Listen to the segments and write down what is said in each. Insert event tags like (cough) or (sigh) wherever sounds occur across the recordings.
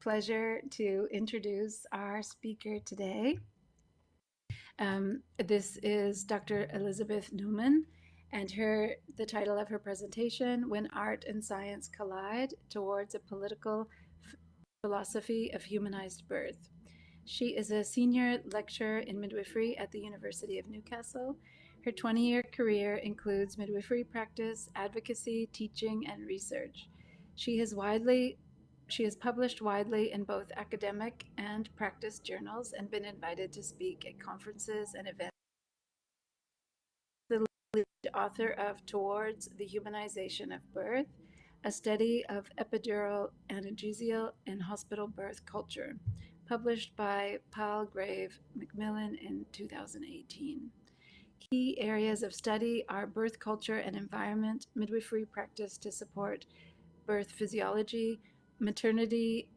pleasure to introduce our speaker today. Um, this is Dr. Elizabeth Newnham, and her the title of her presentation, When Art and Science Collide Towards a Political Philosophy of Humanized Birth. She is a senior lecturer in midwifery at the University of Newcastle. Her 20 year career includes midwifery practice, advocacy, teaching, and research. She has widely she has published widely in both academic and practice journals and been invited to speak at conferences and events. The lead author of Towards the Humanization of Birth, a study of epidural analgesia in hospital birth culture, published by Palgrave Macmillan in 2018. Key areas of study are birth culture and environment, midwifery practice to support birth physiology, maternity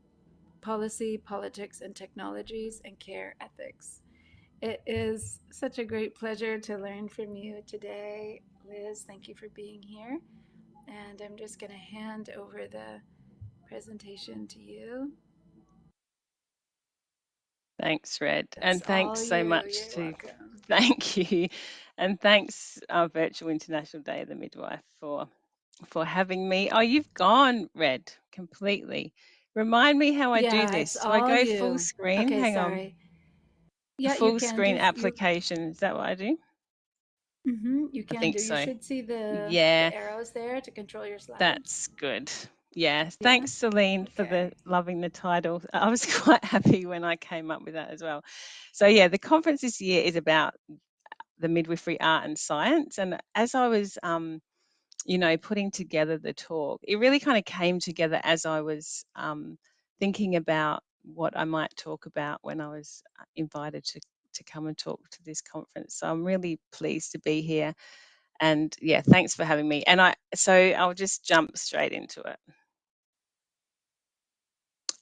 policy, politics and technologies, and care ethics. It is such a great pleasure to learn from you today, Liz. Thank you for being here. And I'm just going to hand over the presentation to you. Thanks, Red. That's and thanks so you. much You're to welcome. (laughs) thank you. And thanks our virtual International Day of the Midwife for for having me. Oh, you've gone, Red, completely. Remind me how I Yeah, do this. Do I go full screen? Okay, Hang on. sorry. Yeah, you Full screen do you application. Is that what I do? Mm -hmm, you I can think do. You should see the Yeah, the arrows there to control your slides. that's good. Yeah, Yeah. thanks, Celine, for the loving the title. (laughs) I was quite happy when I came up with that as well. So yeah, the conference this year is about the midwifery art and science. And as I was um, you know, putting together the talk, it really kind of came together as I was um, thinking about what I might talk about when I was uh, invited to to come and talk to this conference. So I'm really pleased to be here, and yeah, thanks for having me. And I so I'll just jump straight into it.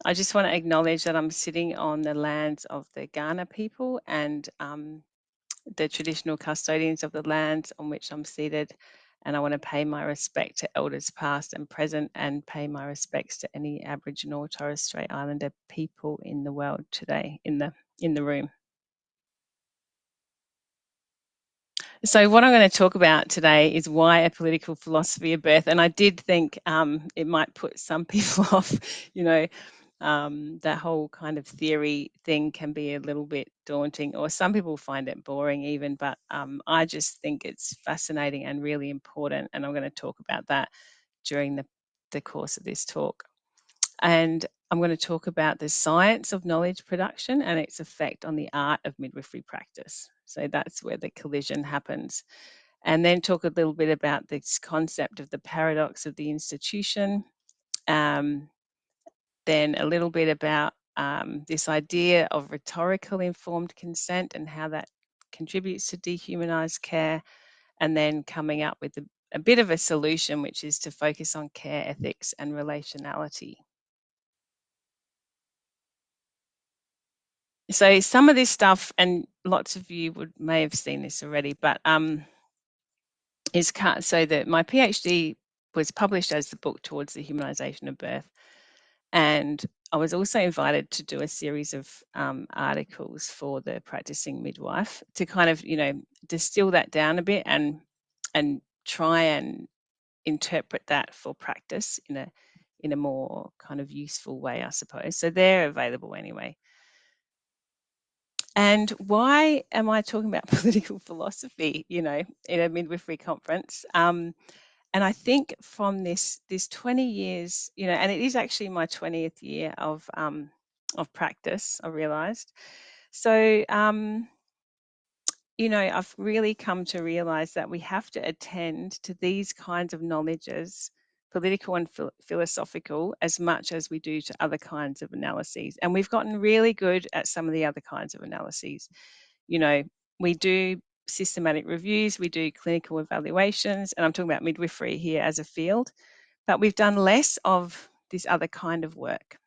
I just want to acknowledge that I'm sitting on the lands of the Kaurna people and um, the traditional custodians of the lands on which I'm seated and I want to pay my respect to elders past and present and pay my respects to any Aboriginal or Torres Strait Islander people in the world today in the in the room. So what I'm going to talk about today is why a political philosophy of birth, and I did think um, it might put some (laughs) people off, you know, um, that whole kind of theory thing can be a little bit daunting, or some people find it boring even. But um, I just think it's fascinating and really important, and I'm going to talk about that during the, the course of this talk. And I'm going to talk about the science of knowledge production and its effect on the art of midwifery practice. So that's where the collision happens. And then talk a little bit about this concept of the paradox of the institution, um, then a little bit about um, this idea of rhetorical informed consent and how that contributes to dehumanized care, and then coming up with a, a bit of a solution, which is to focus on care ethics and relationality. So some of this stuff, and lots of you would may have seen this already, but um, is cut so that my PhD was published as the book towards the humanization of birth, and I was also invited to do a series of um, articles for the practicing midwife to kind of, you know, distill that down a bit and and try and interpret that for practice in a in a more kind of useful way, I suppose. So they're available anyway. And why am I talking about (laughs) political philosophy, you know, in a midwifery conference? Um, and I think from this this 20 years, you know, and it is actually my 20th year of um, of practice. I realised. So, um, you know, I've really come to realise that we have to attend to these kinds of knowledges, political and philosophical, as much as we do to other kinds of analyses. And we've gotten really good at some of the other kinds of analyses. You know, we do systematic reviews, we do clinical evaluations, and I'm talking about midwifery here as a field, but we've done less of this other kind of work,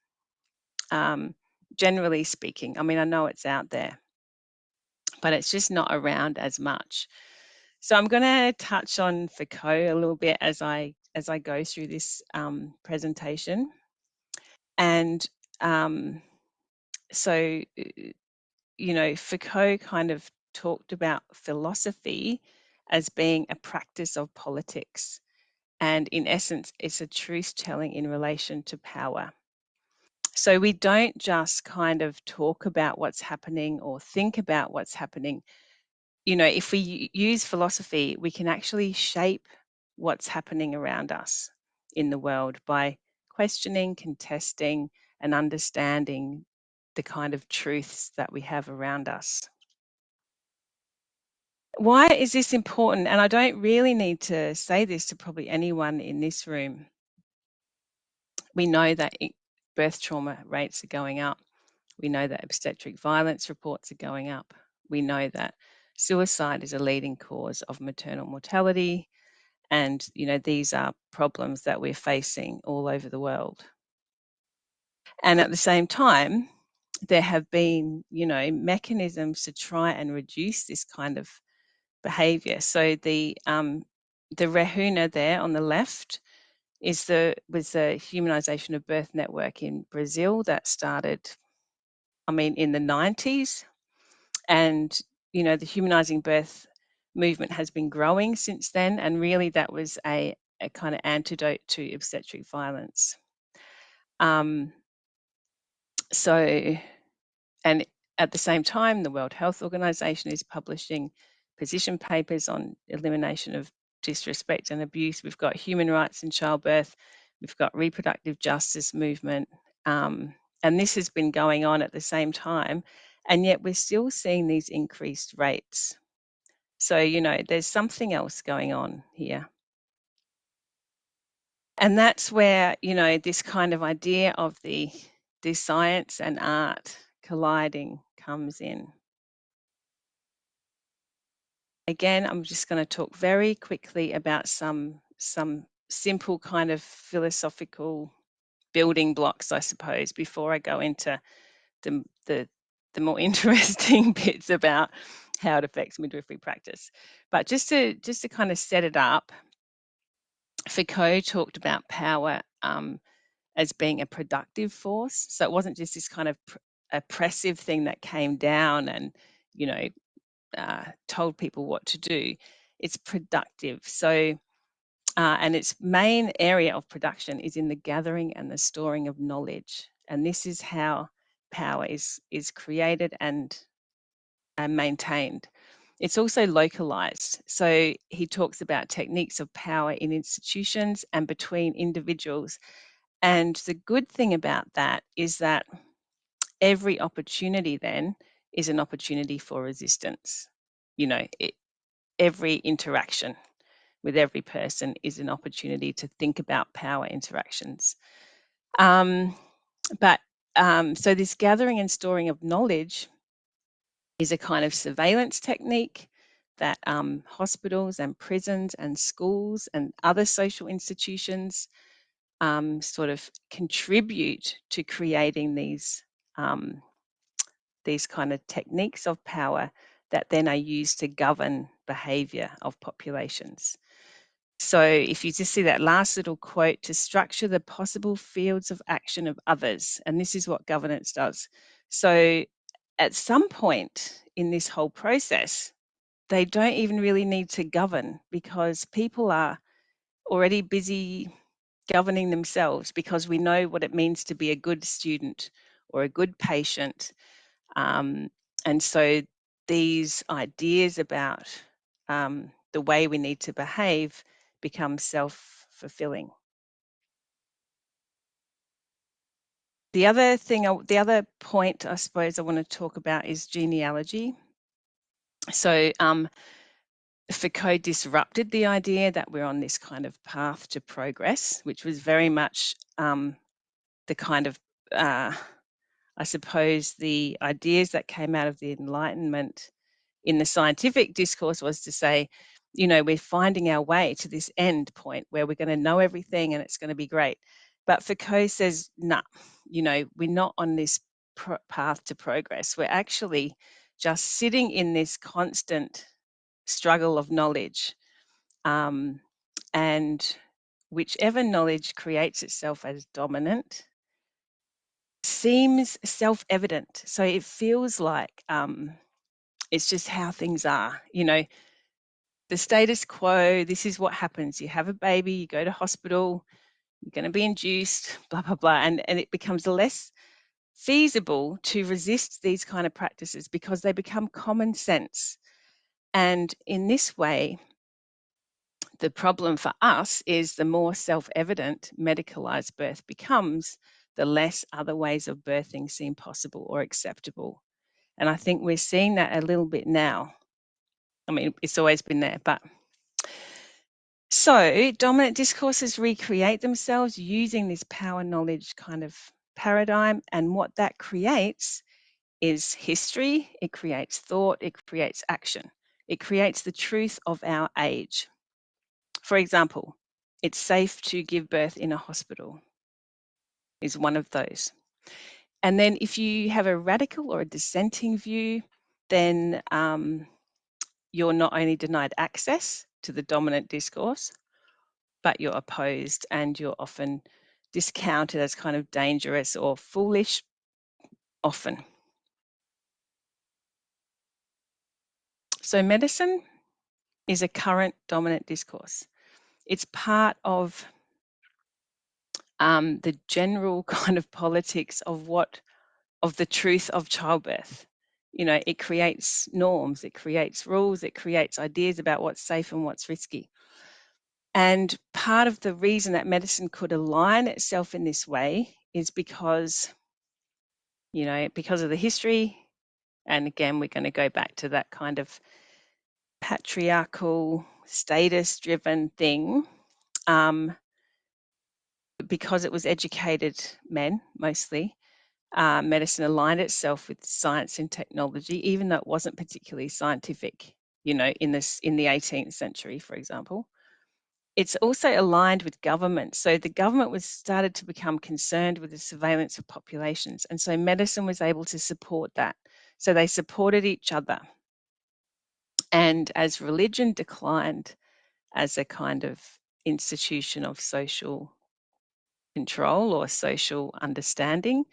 um, generally speaking. I mean, I know it's out there, but it's just not around as much. So I'm going to touch on Foucault a little bit as I as I go through this um, presentation, and um, so, you know, Foucault kind of talked about philosophy as being a practice of politics. And in essence, it's a truth telling in relation to power. So we don't just kind of talk about what's happening or think about what's happening. You know, if we use philosophy, we can actually shape what's happening around us in the world by questioning, contesting, and understanding the kind of truths that we have around us. Why is this important? And I don't really need to say this to probably anyone in this room. We know that birth trauma rates are going up. We know that obstetric violence reports are going up. We know that suicide is a leading cause of maternal mortality. And, you know, these are problems that we're facing all over the world. And at the same time, there have been, you know, mechanisms to try and reduce this kind of behavior. So the um, the Rehuna there on the left is the was the humanization of birth network in Brazil that started, I mean, in the 90s, and you know the humanizing birth movement has been growing since then, and really that was a, a kind of antidote to obstetric violence. Um, so, and at the same time, the World Health Organization is publishing position papers on elimination of disrespect and abuse. We've got human rights in childbirth. We've got reproductive justice movement. Um, and this has been going on at the same time. And yet we're still seeing these increased rates. So, you know, there's something else going on here. And that's where, you know, this kind of idea of the, the science and art colliding comes in. Again, I'm just going to talk very quickly about some some simple kind of philosophical building blocks, I suppose, before I go into the the, the more (laughs) interesting bits about how it affects midwifery practice. But just to just to kind of set it up, Foucault talked about power um, as being a productive force. So it wasn't just this kind of oppressive thing that came down and you know uh, told people what to do. It's productive. So, uh, and its main area of production is in the gathering and the storing of knowledge. And this is how power is, is created and, and maintained. It's also localized. So he talks about techniques of power in institutions and between individuals. And the good thing about that is that every opportunity then is an opportunity for resistance. You know, it, every interaction with every person is an opportunity to think about power interactions. Um, but um, so this gathering and storing of knowledge is a kind of surveillance technique that um, hospitals and prisons and schools and other social institutions um, sort of contribute to creating these um, these kind of techniques of power that then are used to govern behavior of populations. So if you just see that last little quote, to structure the possible fields of action of others, and this is what governance does. So at some point in this whole process, they don't even really need to govern because people are already busy governing themselves because we know what it means to be a good student or a good patient um, and so these ideas about um, the way we need to behave become self-fulfilling. The other thing, the other point I suppose I want to talk about is genealogy. So um, Foucault disrupted the idea that we're on this kind of path to progress, which was very much um, the kind of uh, I suppose the ideas that came out of the Enlightenment in the scientific discourse was to say, you know, we're finding our way to this end point where we're going to know everything and it's going to be great. But Foucault says, nah, you know, we're not on this path to progress. We're actually just sitting in this constant struggle of knowledge. Um, and whichever knowledge creates itself as dominant seems self-evident. So it feels like um, it's just how things are. You know, the status quo. This is what happens. You have a baby, you go to hospital, you're going to be induced, blah blah blah, and and it becomes less feasible to resist these kind of practices because they become common sense. And in this way, the problem for us is the more self evident medicalized birth becomes, the less other ways of birthing seem possible or acceptable. And I think we're seeing that a little bit now. I mean, it's always been there, but so dominant discourses recreate themselves using this power knowledge kind of paradigm. And what that creates is history, it creates thought, it creates action, it creates the truth of our age. For example, it's safe to give birth in a hospital, is one of those. And then if you have a radical or a dissenting view, then um, you're not only denied access to the dominant discourse, but you're opposed and you're often discounted as kind of dangerous or foolish, often. So, medicine is a current dominant discourse. It's part of um, the general (laughs) kind of politics of what, of the truth of childbirth. You know, it creates norms, it creates rules, it creates ideas about what's safe and what's risky. And part of the reason that medicine could align itself in this way is because, you know, because of the history. And again, we're going to go back to that kind of patriarchal, status driven thing. Um, because it was educated men mostly, uh, medicine aligned itself with science and technology, even though it wasn't particularly scientific. You know, in this in the 18th century, for example, it's also aligned with government. So the government was started to become concerned with the surveillance of populations, and so medicine was able to support that. So they supported each other. And as religion declined as a kind of institution of social control or social understanding,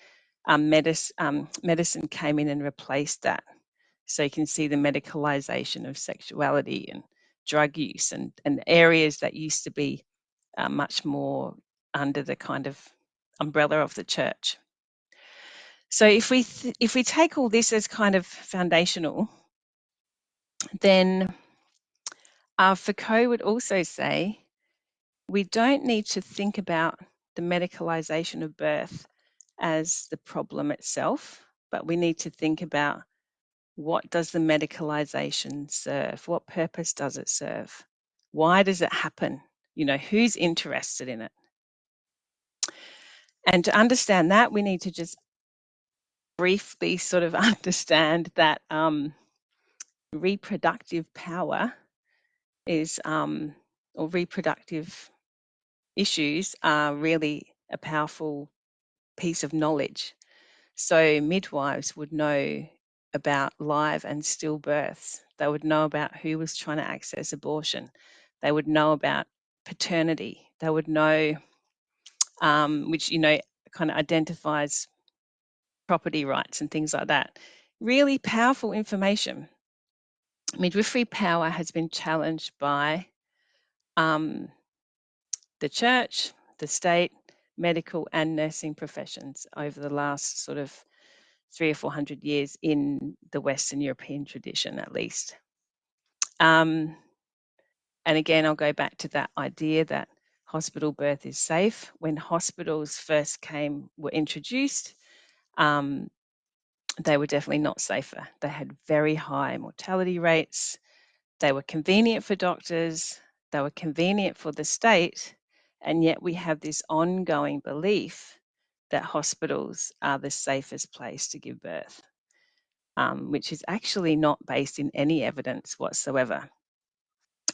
um, um, medicine came in and replaced that. So you can see the medicalization of sexuality and drug use and, and areas that used to be uh, much more under the kind of umbrella of the church. So if we if we take all this as kind of foundational, then uh, Foucault would also say we don't need to think about the medicalization of birth as the problem itself, but we need to think about what does the medicalization serve? What purpose does it serve? Why does it happen? You know, who's interested in it? And to understand that, we need to just briefly (laughs) sort of understand that um, reproductive power is, um, or reproductive issues are really a powerful piece of knowledge. So midwives would know about live and stillbirths. They would know about who was trying to access abortion. They would know about paternity. They would know, um, which, you know, kind of identifies property rights and things like that. Really powerful information. Midwifery power has been challenged by um, the church, the state, medical and nursing professions over the last sort of three or four hundred years in the Western European tradition, at least. Um, and again, I'll go back to that idea that hospital birth is safe. When hospitals first came, were introduced, um, they were definitely not safer. They had very high mortality rates. They were convenient for doctors. They were convenient for the state. And yet we have this ongoing belief that hospitals are the safest place to give birth, um, which is actually not based in any evidence whatsoever.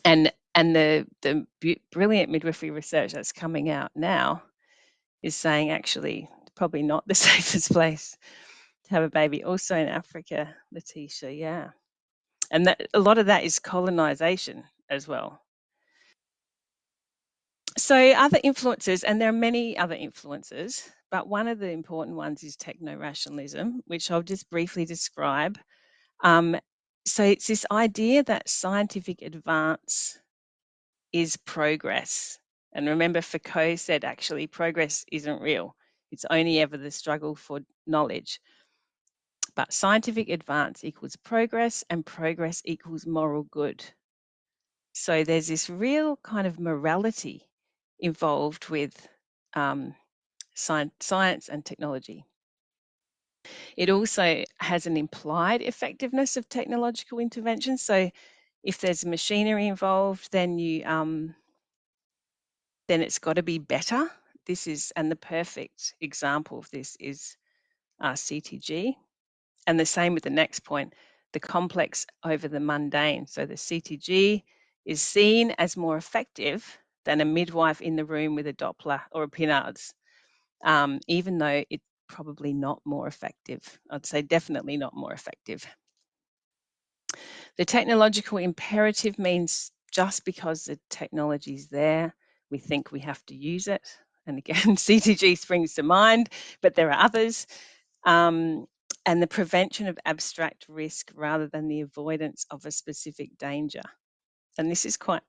And and the the brilliant midwifery research that's coming out now is saying actually probably not the (laughs) safest place to have a baby. Also in Africa, Letitia, yeah, and that a lot of that is colonization as well. So other influences, and there are many other influences, but one of the important ones is techno rationalism, which I'll just briefly describe. Um, so it's this idea that scientific advance is progress. And remember, Foucault said actually progress isn't real, it's only ever the struggle for knowledge. But scientific advance equals progress, and progress equals moral good. So there's this real kind of morality involved with um, science, science and technology. It also has an implied effectiveness of technological intervention. So if there's machinery involved, then you um, then it's got to be better. This is and the perfect example of this is uh, CTG, and the same with the next point, the complex over the mundane. So the CTG is seen as more effective than a midwife in the room with a Doppler or a Pinard's, um, even though it's probably not more effective. I'd say definitely not more effective. The technological imperative means just because the technology is there, we think we have to use it. And again, (laughs) CTG springs to mind, but there are others. Um, and the prevention of abstract risk rather than the avoidance of a specific danger. And this is quite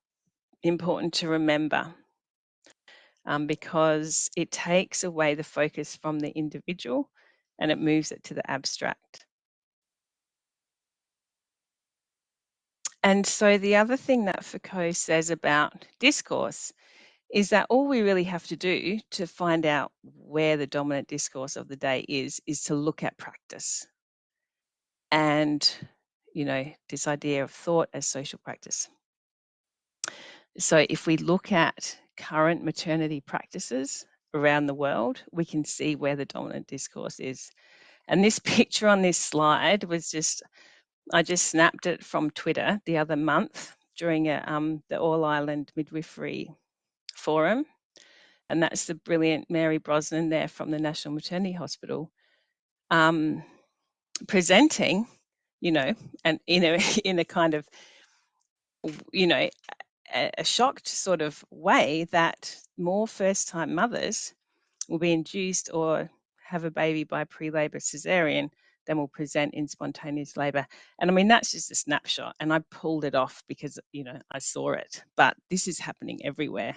important to remember um, because it takes away the focus from the individual and it moves it to the abstract. And so the other thing that Foucault says about discourse is that all we really have to do to find out where the dominant discourse of the day is, is to look at practice. And, you know, this idea of thought as social practice. So if we look at current maternity practices around the world, we can see where the dominant discourse is. And this (laughs) picture on this slide was just I just snapped it from Twitter the other month during a, um, the All Ireland Midwifery Forum. And that's the brilliant Mary Brosnan there from the National Maternity Hospital um, presenting, you know, and in a, (laughs) in a kind of, you know, a, a shocked sort of way that more first time mothers will be induced or have a baby by pre labor cesarean then we'll present in spontaneous labor. And I mean, that's just a snapshot. And I pulled it off because, you know, I saw it. But this is happening everywhere.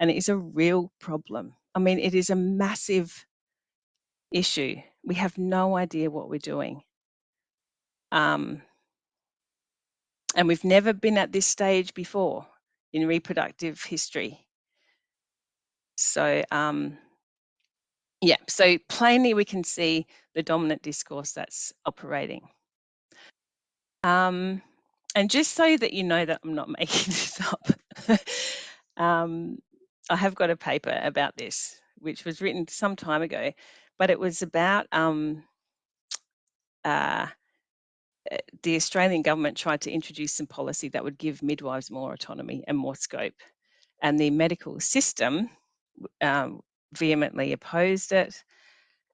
And it is a real problem. I mean, it is a massive issue. We have no idea what we're doing. Um, and we've never been at this stage before in reproductive history. So, um, yeah, so plainly we can see the dominant discourse that's operating. Um, and just so that you know that I'm not (laughs) making this up, um, I have got a paper about this, which was written some time ago, but it was about um, uh, the Australian government tried to introduce some policy that would give midwives more autonomy and more scope. And the medical system um, vehemently opposed it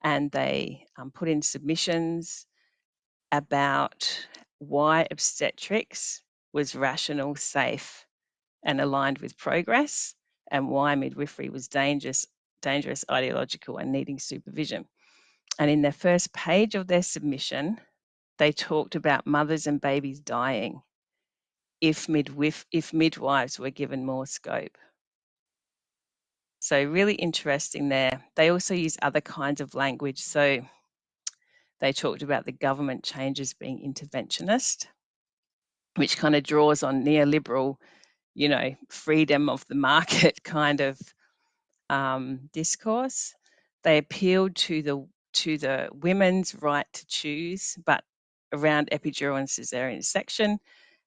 and they um, put in submissions about why obstetrics was rational, safe, and aligned with progress, and why midwifery was dangerous, dangerous, ideological, and needing supervision. And in their first page of their submission, they talked about mothers and babies dying if, midwif- if midwives were given more scope. So really interesting there. They also use other kinds of language. So they talked about the government changes being interventionist, which kind of draws on neoliberal, you know, freedom of the market (laughs) kind of um, discourse. They appealed to the to the women's right to choose, but around epidural and cesarean section,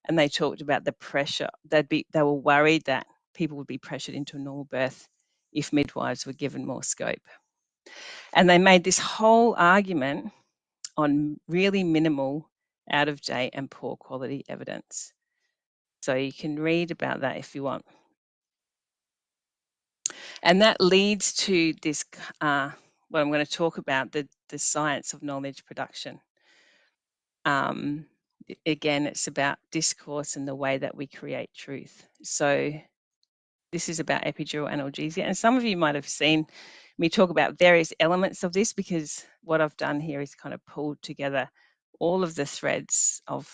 and they talked about the pressure. They'd be they were worried that people would be pressured into a normal birth if midwives were given more scope. And they made this whole argument on really minimal, out of date, and poor quality evidence. So you can read about that if you want. And that leads to this, uh, what I'm going to talk about the, the science of knowledge production. Um, again, it's about discourse and the way that we create truth. So this is about epidural analgesia. And some of you might have seen me talk about various elements of this because what I've done here is kind of pulled together all of the threads of,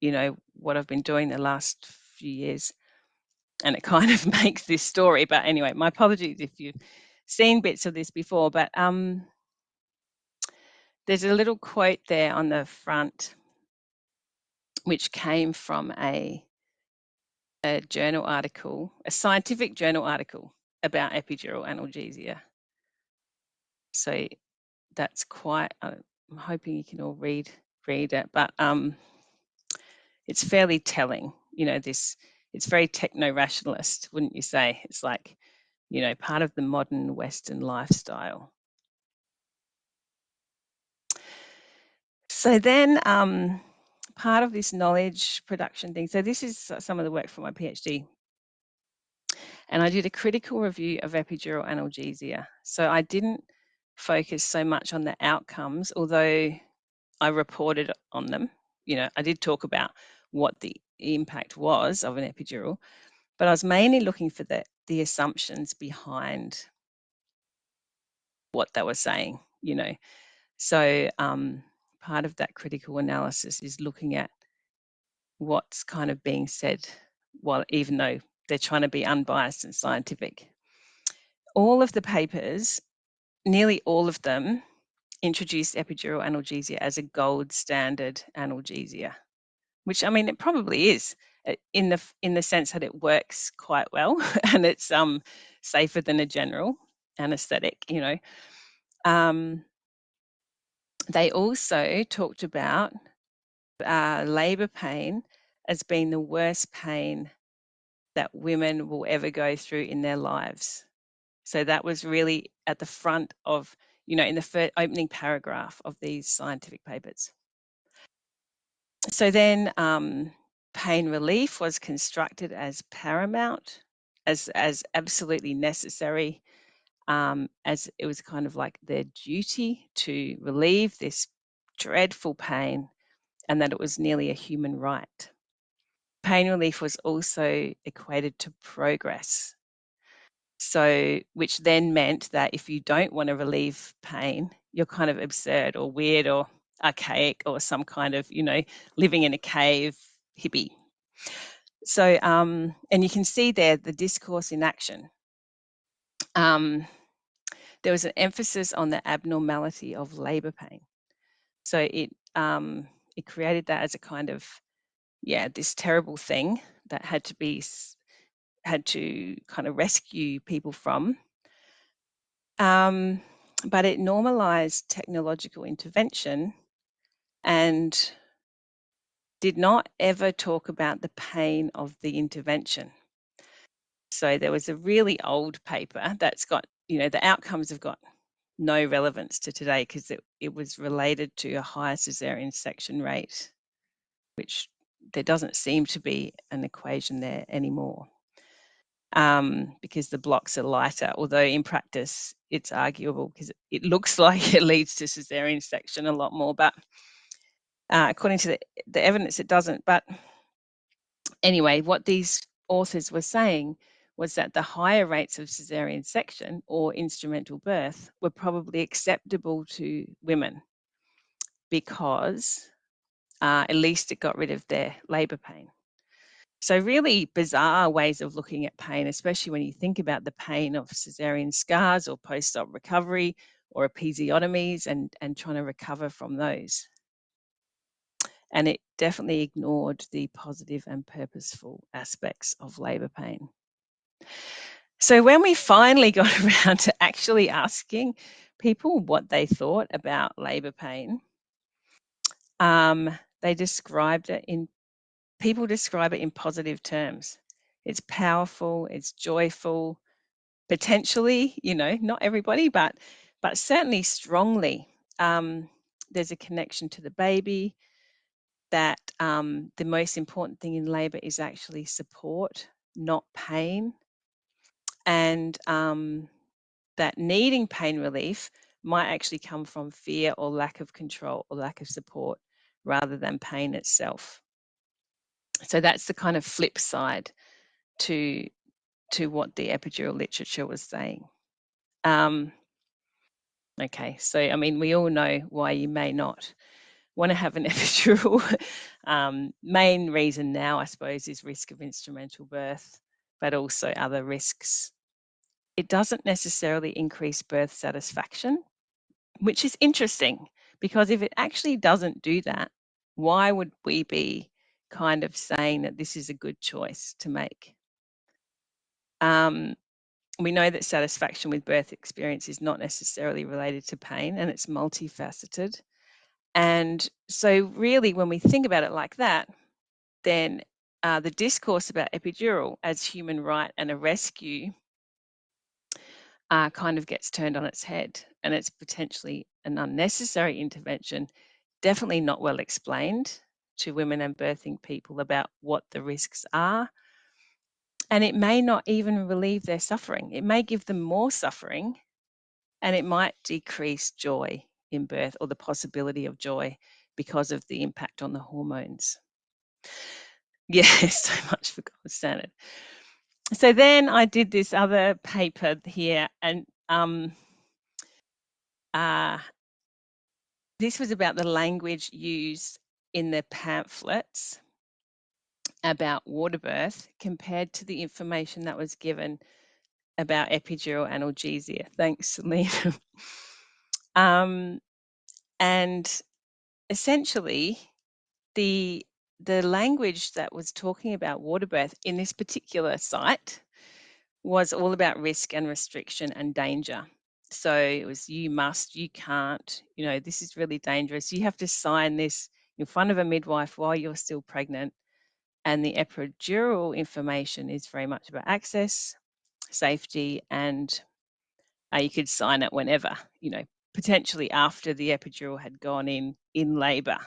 you know, what I've been doing the last few years. And it (laughs) kind of makes this story. But anyway, my apologies if you've seen bits of this before. But um, there's a little quote there on the front, which came from a, a journal article, a scientific journal article about epidural analgesia. So that's quite, uh, I'm hoping you can all read read it, but um, it's fairly telling. You know, this it's very techno-rationalist, wouldn't you say? It's like, you know, part of the modern Western lifestyle. So then um, part of this knowledge production thing, so this is some of the work for my PhD. And I did a critical review of epidural analgesia. So I didn't focus so much on the outcomes, although I reported on them. You know, I did talk about what the impact was of an epidural, but I was mainly looking for the, the assumptions behind what they were saying, you know. So um, part of that critical analysis is looking at what's kind of being said, while even though they're trying to be unbiased and scientific. All of the papers, nearly all of them, introduced epidural analgesia as a gold standard analgesia, which I mean it probably is uh, in the in the sense that it works quite well (laughs) and it's um safer than a general anesthetic, you know. Um, they also talked about uh, labor pain as being the worst pain that women will ever go through in their lives. So that was really at the front of, you know, in the first opening paragraph of these scientific papers. So then um, pain relief was constructed as paramount, as, as absolutely necessary, um, as it was kind of like their duty to relieve this dreadful pain and that it was nearly a human right. Pain relief was also equated to progress. So, which then meant that if you don't want to relieve pain, you're kind of absurd or weird or archaic or some kind of, you know, living in a cave hippie. So, um, and you can see there the discourse in action. Um, there was an emphasis on the abnormality of labor pain. So it um, it created that as a kind of yeah this terrible thing that had to be had to kind of rescue people from. Um, but it normalized technological intervention and did not ever talk about the pain of the intervention. So there was a really old paper that's got, you know, the outcomes have got no relevance to today because it, it was related to a higher cesarean section rate, which there doesn't seem to be an equation there anymore um, because the blocks are lighter, although in practice it's arguable because it looks (laughs) like it leads to cesarean section a lot more, but uh, according to the, the evidence it doesn't. But anyway, what these authors were saying was that the higher rates of cesarean section or instrumental birth were probably acceptable to women because uh, at least it got rid of their labour pain. So really bizarre ways of looking at pain, especially when you think about the pain of cesarean scars or post-op recovery or episiotomies and, and trying to recover from those. And it definitely ignored the positive and purposeful aspects of labour pain. So when we finally (laughs) got around to actually asking people what they thought about labour pain, um, they described it in people describe it in positive terms. It's powerful, it's joyful, potentially, you know, not everybody, but but certainly strongly. Um, there's a connection to the baby. That um, the most important thing in labour is actually support, not pain, and um, that needing pain relief might actually come from fear or lack of control or lack of support rather than pain itself so that's the kind of flip side to to what the epidural literature was saying. Um, okay, so I mean, we all know why you may not want to have an (laughs) epidural. um, main reason now, I suppose, is risk of instrumental birth, but also other risks. It doesn't necessarily increase birth satisfaction, which is interesting because if it actually doesn't do that, why would we be kind of saying that this is a good choice to make? Um, we know that satisfaction with birth experience is not necessarily related to pain and it's multifaceted. And so, really, when we think about it like that, then uh, the discourse about epidural as human right and a rescue uh, kind of gets turned on its head, and it's potentially an unnecessary intervention, definitely not well explained to women and birthing people about what the risks are. And it may not even relieve their suffering, it may give them more suffering, and it might decrease joy in birth or the possibility of joy because of the impact on the hormones. (laughs) Yeah, (laughs) so much for gold standard. So then I did this other paper here, and um, uh, this was about the language used in the pamphlets about water birth compared to the information that was given about epidural analgesia. Thanks, Selena. (laughs) um, and essentially, the the language that was talking about water birth in this particular site was all about risk and restriction and danger. So it was you must, you can't, you know, this is really dangerous. You have to sign this in front of a midwife while you're still pregnant. And the epidural information is very much about access, safety, and uh, you could sign it whenever, you know, potentially after the epidural had gone in in labor.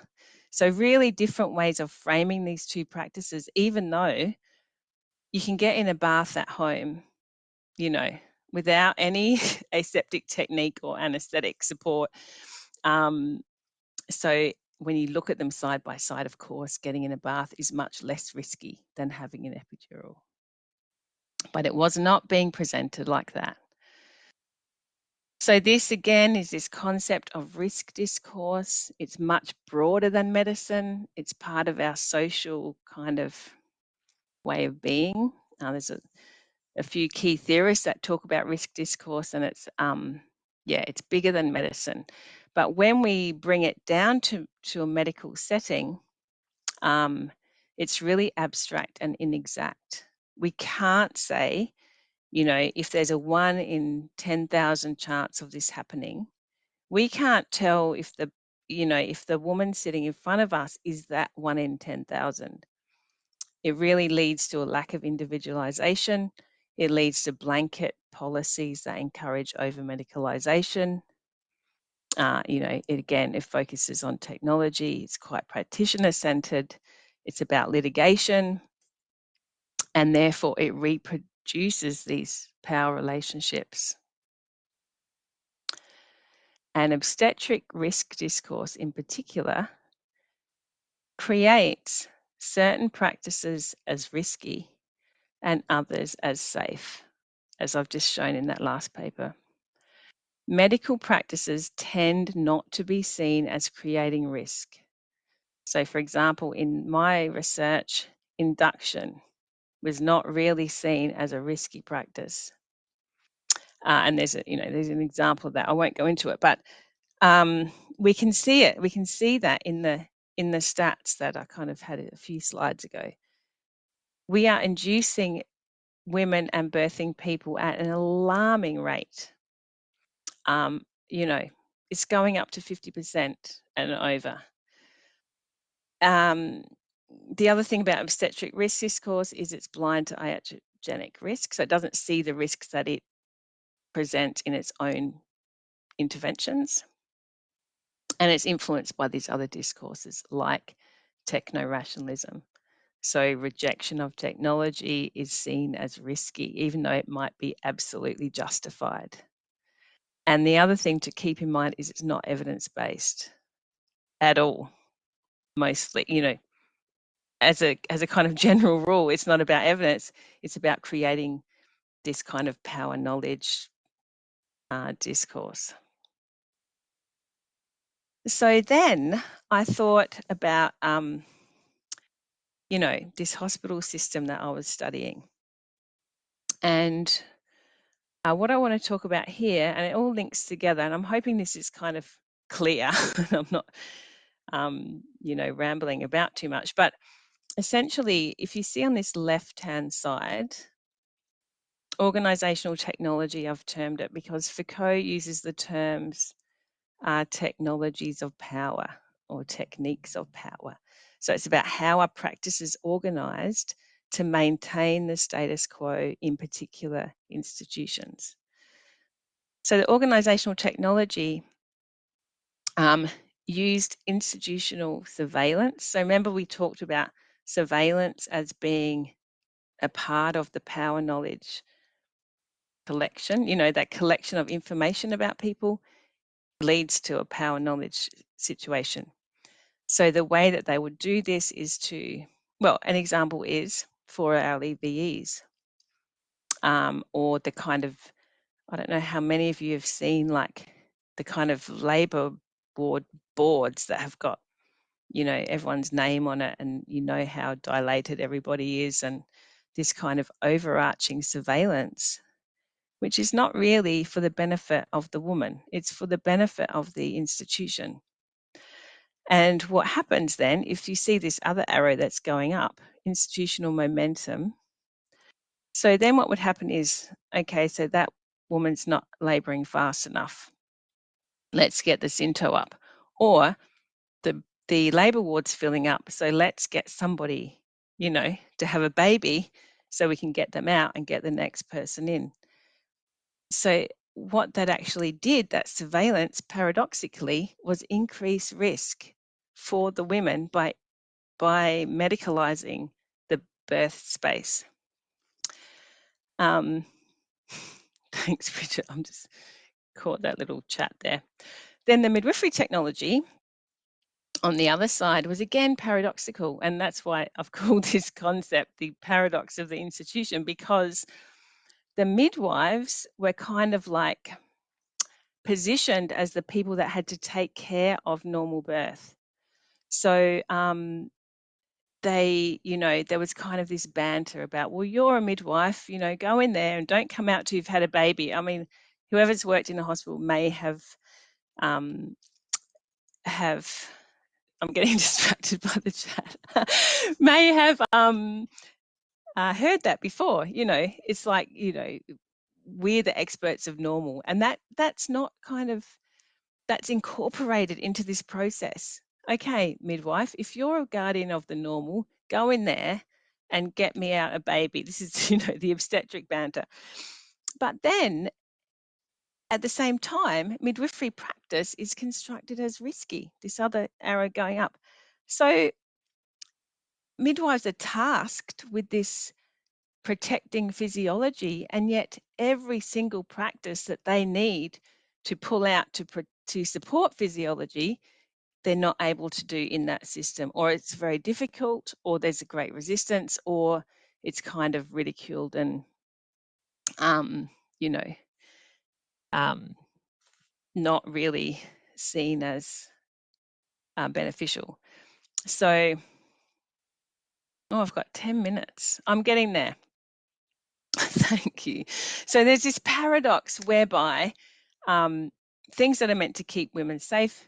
So, really different ways of framing these two practices, even though you can get in a bath at home, you know, without any (laughs) aseptic technique or anesthetic support. Um, so, when you look at them side by side, of course, getting in a bath is much less risky than having an epidural. But it was not being presented like that. So, this again is this concept of risk discourse. It's much broader than medicine, it's part of our social kind of way of being. Uh, there's a, a, few key theorists that talk about risk discourse, and it's, um, yeah, it's bigger than medicine. But when we bring it down to, to a medical setting, um, it's really abstract and inexact. We can't say you know, if there's a one in 10,000 chance of this happening, we can't tell if the, you know, if the woman sitting in front of us is that one in 10,000. It really leads to a lack of individualization. It leads to blanket policies that encourage over medicalization. Uh, you know, it, again, it focuses on technology. It's quite practitioner centered. It's about litigation. And therefore, it reproduces produces these power relationships. And obstetric risk discourse, in particular, creates certain practices as risky and others as safe, as I've just shown in that last paper. Medical practices tend not to be seen as creating risk. So, for example, in my research, induction was not really seen as a risky practice. Uh, and there's a, you know, there's an example of that. I won't go into it, but um, we can see it. We can see that in the in the stats that I kind of had a few slides ago. We are inducing women and birthing people at an alarming rate. Um, you know, it's going up to 50% and over. Um, the other thing about obstetric risk discourse is it's blind to iatrogenic risk. So it doesn't see the risks that it presents in its own interventions. And it's influenced by these other discourses like techno rationalism. So rejection of technology is seen as risky, even though it might be absolutely justified. And the other thing to keep in mind is it's not evidence based at all. Mostly, you know, as a as a kind of general rule, it's not about evidence. It's about creating this kind of power knowledge uh, discourse. So then I thought about, um, you know, this hospital system that I was studying. And uh, what I want to talk about here, and it all links together, and I'm hoping this is kind of clear. (laughs) I'm not, um, you know, rambling about too much, but essentially, if you see on this left-hand side, organizational technology, I've termed it because Foucault uses the terms uh, technologies of power or techniques of power. So it's about how our practice is organized to maintain the status quo in particular institutions. So the organizational technology um, used institutional surveillance. So remember we talked about surveillance as being a part of the power knowledge collection, you know, that collection of information about people leads to a power knowledge situation. So the way that they would do this is to, well, an example is for our EVEs um, or the kind of, I don't know how many of you have seen like the kind of labor board boards that have got, you know, everyone's name on it and you know how dilated everybody is and this kind of overarching surveillance which is not really for the benefit of the woman, it's for the benefit of the institution. And what happens then, if you see this other arrow that's going up, institutional momentum, so then what would happen is, okay, so that woman's not labouring fast enough. Let's get the Synto up. Or the, the labour ward's filling up, so let's get somebody, you know, to have a baby so we can get them out and get the next person in. So what that actually did, that surveillance paradoxically was increase risk for the women by by medicalizing the birth space. Um, (laughs) thanks, Bridget. I'm just caught that little chat there. Then the midwifery technology on the other side was again paradoxical, and that's why I've (laughs) called this concept the paradox of the institution because the midwives were kind of like positioned as the people that had to take care of normal birth. So um, they, you know, there was kind of this banter about, well, you're a midwife, you know, go in there and don't come out till you've had a baby. I mean, whoever's worked in a hospital may have um, have I'm getting (laughs) distracted by the chat. (laughs) may have um, uh, heard that before. You know, it's like you know, we're the experts of normal, and that that's not kind of that's incorporated into this process. Okay, midwife, if you're a guardian of the normal, go in there and get me out a baby. (laughs) This is you know the obstetric banter. But then at the same time, midwifery practice is constructed as risky, this other arrow going up. So midwives are tasked with this protecting physiology, and yet every single practice that they need to pull out to, to support physiology, they're not able to do in that system, or it's very difficult, or there's a great resistance, or it's kind of ridiculed and, um, you know, um, not really seen as uh, beneficial. So, oh, I've got 10 minutes. I'm getting there. (laughs) Thank you. So there's this paradox whereby um, things that are meant to keep women safe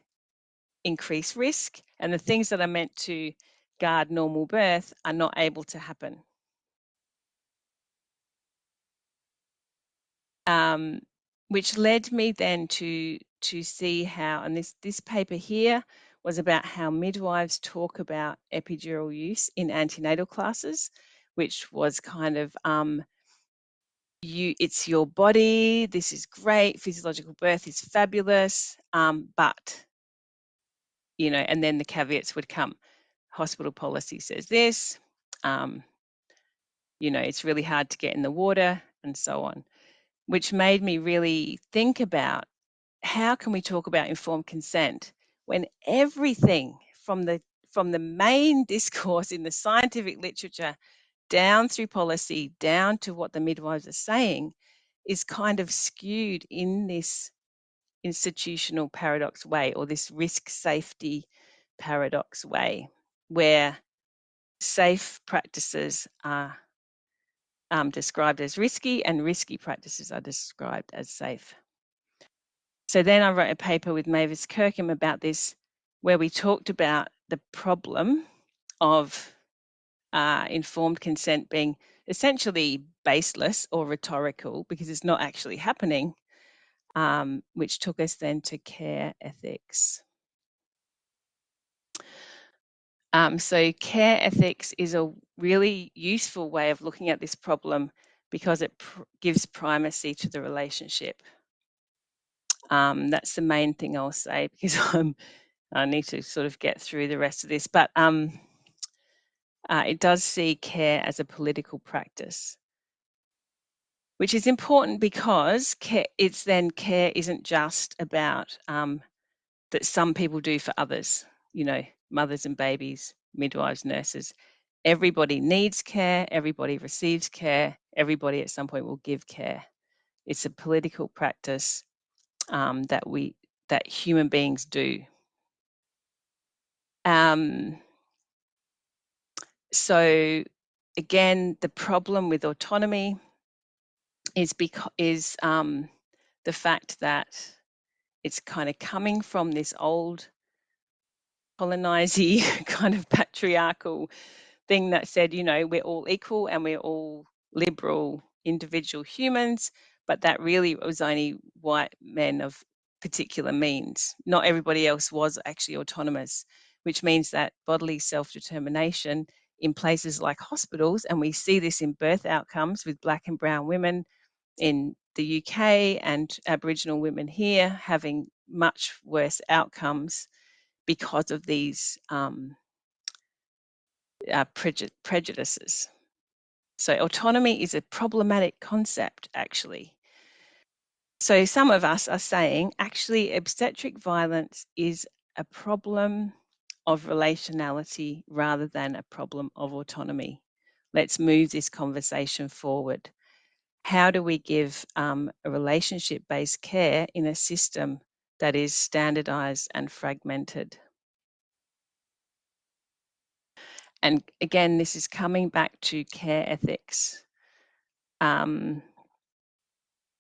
increase risk, and the things that are meant to guard normal birth are not able to happen. Um, which led me then to to see how, and this this paper here was about how midwives talk about epidural use in antenatal classes, which was kind of um, you it's your body this is great physiological birth is fabulous um, but you know and then the caveats would come hospital policy says this um, you know it's really hard to get in the water and so on which made me really think about how can we talk about informed consent when everything from the from the main (laughs) discourse in the scientific literature down through policy, down to what the midwives are saying, is kind of skewed in this institutional paradox way or this risk safety paradox way, where safe practices are um, described as risky and risky practices are described as safe. So then I wrote a paper with Mavis Kirkham about this, where we talked about the problem of uh, informed consent being essentially baseless or rhetorical because it's not actually happening, um, which took us then to care ethics. Um, so care ethics is a really useful way of looking at this problem because it pr gives primacy to the relationship. Um, that's the main thing I'll say (laughs) because I'm, I need to sort of get through the rest of this. But um, uh, it does see care as a political practice, which is important because care, it's then care isn't just about um, that some people do for others. You know, mothers and babies, midwives, nurses. Everybody needs care, everybody receives care, everybody at some point will give care. It's a political practice um, that we that human beings do. Um, so again, the problem with autonomy is because is um, the fact that it's kind of coming from this old colonizing (laughs) kind of patriarchal thing that said, you know, we're all equal and we're all liberal individual humans, but that really was only white men of particular means. Not everybody else was actually autonomous, which means that bodily self determination in places like hospitals, and we see this in birth outcomes with black and brown women in the UK and Aboriginal women here having much worse outcomes because of these um, uh, prejudices. So autonomy is a problematic concept, actually. So some of us are saying actually obstetric violence is a problem of relationality rather than a problem of autonomy. Let's move this conversation forward. How do we give um, a relationship based care in a system that is standardized and fragmented? And again, this is coming back to care ethics. Um,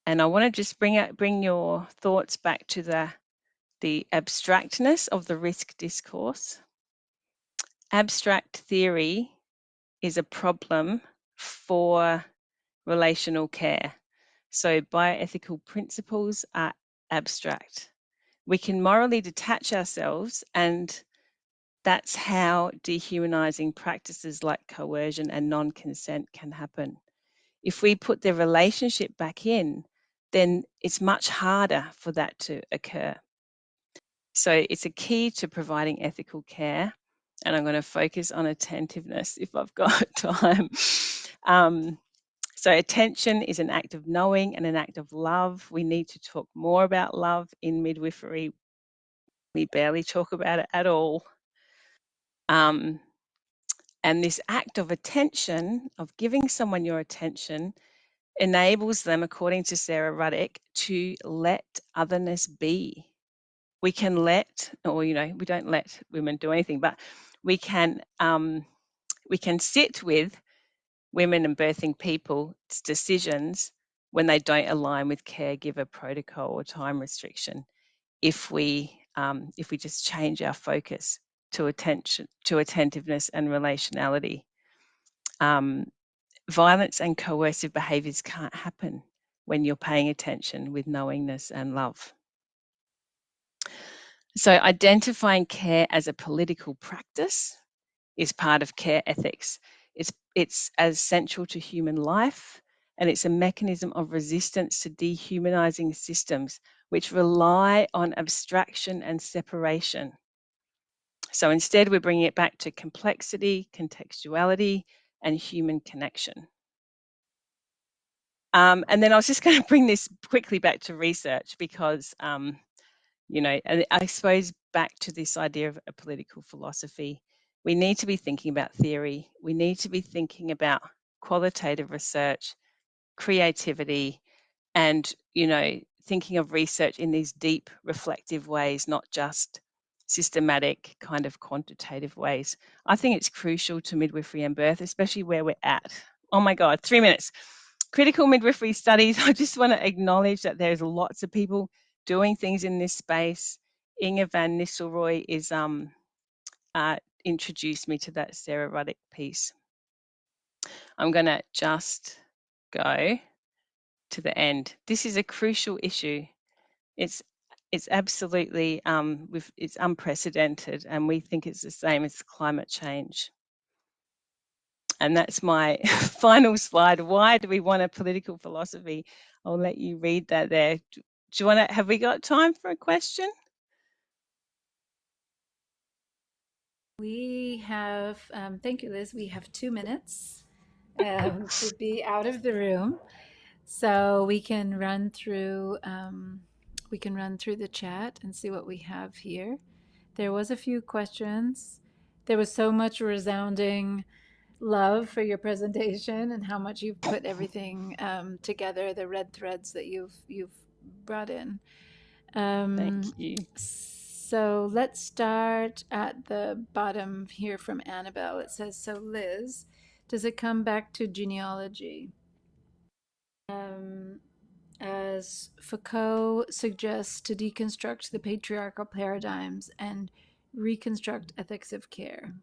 and I want to just bring out, bring your thoughts back to the the abstractness of the risk discourse. Abstract theory is a problem for relational care. So bioethical principles are abstract. We can morally detach ourselves and that's how dehumanizing practices like coercion and non consent can happen. If we put the relationship back in, then it's much harder for that to occur. So it's a key to providing ethical care. And I'm going to focus on attentiveness (laughs) if I've got (laughs) time. Um, so, attention is an act of knowing and an act of love. We need to talk more about love in midwifery. We barely talk about it at all. Um, and this act of attention, of giving someone your attention, enables them, according to Sara Ruddick, to let otherness be. We can let, or you know, we don't let women do anything, but we can um, we can sit with women and birthing people's decisions when they don't align with caregiver protocol or time restriction. If we um, if we just change our focus to attention, to attentiveness and relationality. Um, violence and coercive behaviours can't happen when you're paying attention with knowingness and love. So, identifying care as a political practice is part of care ethics. It's, it's as central to human life and it's a mechanism of resistance to dehumanizing systems which rely on abstraction and separation so instead, we're bringing it back to complexity, contextuality, and human connection. Um, and then I was just going (laughs) to bring this quickly back to research because, um, you know, I suppose back to this idea of a political philosophy. We need to be thinking about theory. We need to be thinking about qualitative research, creativity, and you know thinking of research in these deep reflective ways not just systematic kind of quantitative ways. I think it's crucial to midwifery and birth especially where we're at. Oh my god three minutes. Critical midwifery studies (laughs) i just want to acknowledge that there's lots of people doing things in this space. Inge van Nistelrooy is um uh, introduced me to that Sara Ruddick piece. I'm going to just go to the end. This is a crucial issue. It's it's absolutely um, it's unprecedented, and we think it's the same as climate change. And that's my (laughs) final slide. Why do we want a political philosophy? I'll let you read that there. Do you want to? Have we got time for a question? We have. Um, thank you, Liz. We have two minutes um, to be out of the room. So we can run through um, we can run through the chat and see what we have here. There was a few questions. There was so much resounding love for your presentation and how much you've put everything um, together, the red threads that you've you've brought in. Um, Thank you. So let's start at the bottom here from Annabelle. It says, so Liz, does it come back to genealogy? Um, as Foucault suggests to deconstruct the patriarchal paradigms and reconstruct ethics of care.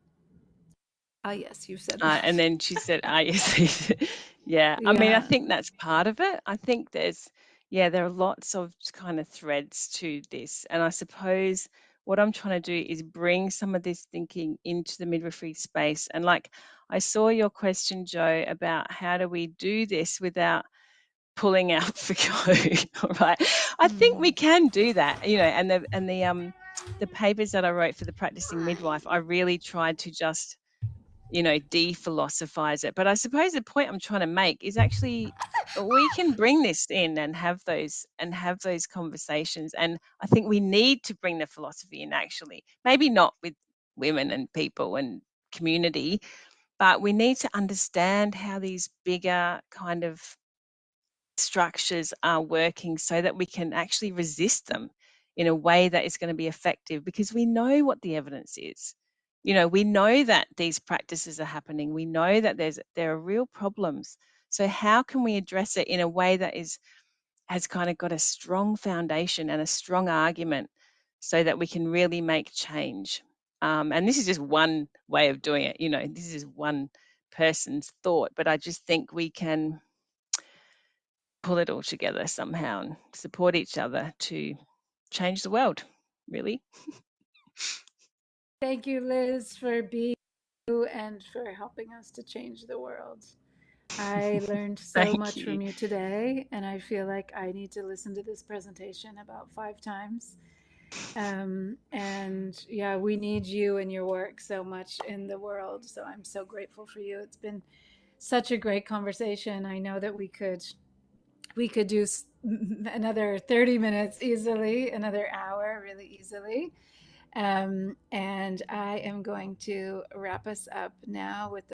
Ah, yes, you said uh, and then she said, ah, yes. (laughs) yeah. yeah. I mean, I think that's part of it. I think there's, yeah, there are lots of kind of threads to this. And I suppose what I'm trying to do is bring some of this thinking into the midwifery space. And like I saw your question, Joe, about how do we do this without pulling out (laughs) Foucault, (laughs) all right? I think we mm. can do that, you know, and the and the um the papers that I wrote for the practicing midwife, I really tried to just you know, de-philosophize it. But I suppose the point I'm trying to make is actually we can bring this in and have those and have those conversations. And I think we need to bring the philosophy in actually. Maybe not with women and people and community, but we need to understand how these bigger kind of structures are working so that we can actually resist them in a way that is going to be effective because we know what the evidence is. You know we know that these practices are happening. We know that there's there are real problems. So how can we address it in a way that is has kind of got a strong foundation and a strong argument so that we can really make change? Um, and this is just one way of doing it you know this is one person's thought but i just think we can pull it all together somehow and support each other to change the world really Thank you, Liz, for being you and for helping us to change the world. I (laughs) learned so much you. from you today, and I feel like I need to listen to this presentation about five times. Um, and yeah, we need you and your work so much in the world. So I'm so grateful for you. It's been such a great conversation. I know that we could we could do another 30 minutes easily, another hour really easily. Um, and I am going to wrap us up now with